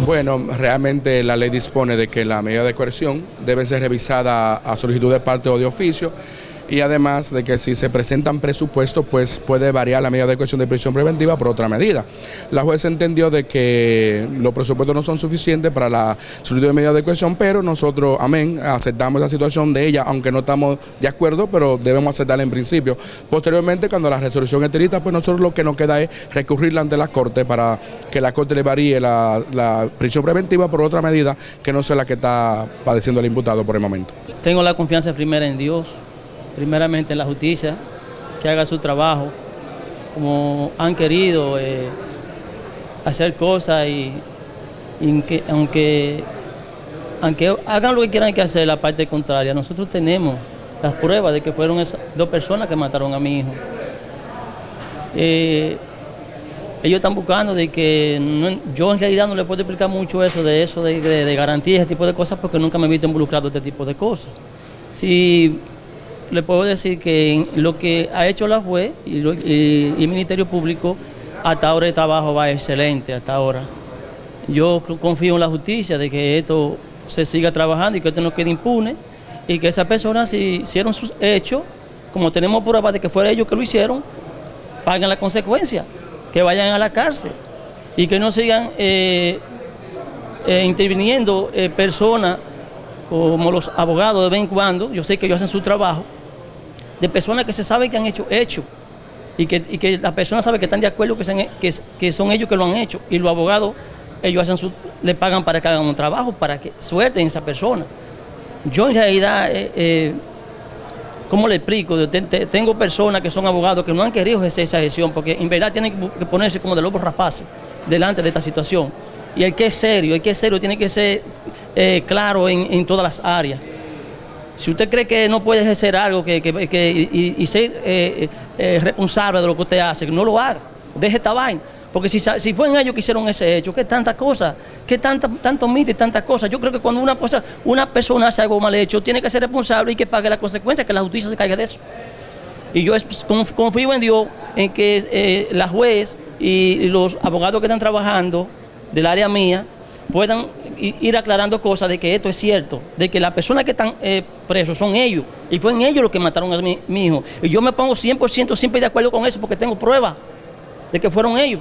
Bueno, realmente la ley dispone de que la medida de coerción debe ser revisada a solicitud de parte o de oficio y además de que si se presentan presupuestos, pues puede variar la medida de coerción de prisión preventiva por otra medida. La jueza entendió de que los presupuestos no son suficientes para la solicitud de medida de coerción, pero nosotros, amén, aceptamos la situación de ella, aunque no estamos de acuerdo, pero debemos aceptarla en principio. Posteriormente, cuando la resolución esté lista, pues nosotros lo que nos queda es recurrirla ante la Corte para que la Corte le varíe la, la prisión preventiva por otra medida que no sea la que está padeciendo el imputado por el momento. Tengo la confianza primera en Dios primeramente en la justicia, que haga su trabajo, como han querido eh, hacer cosas y, que, aunque, aunque hagan lo que quieran que hacer, la parte contraria, nosotros tenemos las pruebas de que fueron esas dos personas que mataron a mi hijo. Eh, ellos están buscando de que yo en realidad no le puedo explicar mucho eso de eso de, de, garantía, ese tipo de cosas, porque nunca me he visto involucrado en este tipo de cosas. Le puedo decir que lo que ha hecho la juez y, el Ministerio Público, hasta ahora el trabajo va excelente, hasta ahora. Yo confío en la justicia de que esto se siga trabajando y que esto no quede impune y que esas personas si hicieron sus hechos, como tenemos pruebas de que fueron ellos que lo hicieron, paguen las consecuencias, que vayan a la cárcel y que no sigan eh, eh, interviniendo eh, personas como los abogados de vez en cuando, yo sé que ellos hacen su trabajo, de personas que se sabe que han hecho hecho y que, y que las personas saben que están de acuerdo que, son ellos que lo han hecho y los abogados ellos hacen su, le pagan para que hagan un trabajo, para que suelten esa persona. Yo en realidad, eh, eh, ¿cómo le explico? tengo personas que son abogados que no han querido ejercer esa gestión porque en verdad tienen que ponerse como de lobos rapaces delante de esta situación. Y el que es serio, el que es serio tiene que ser eh, claro en, todas las áreas. Si usted cree que no puede ejercer algo que, y, ser eh, eh, responsable de lo que usted hace, no lo haga, deje esta vaina. Porque si, si fue en ellos que hicieron ese hecho, ¿qué tantas cosas? ¿Qué tanta, tanto mito y tantas cosas? Yo creo que cuando una, cosa, una persona hace algo mal hecho, tiene que ser responsable y que pague las consecuencias, que la justicia se caiga de eso. Y yo confío en Dios en que eh, la juez y los abogados que están trabajando del área mía puedan ir aclarando cosas de que esto es cierto, de que las personas que están eh, presos son ellos, y fue en ellos los que mataron a mi, mi hijo. Y yo me pongo 100% siempre de acuerdo con eso porque tengo pruebas de que fueron ellos.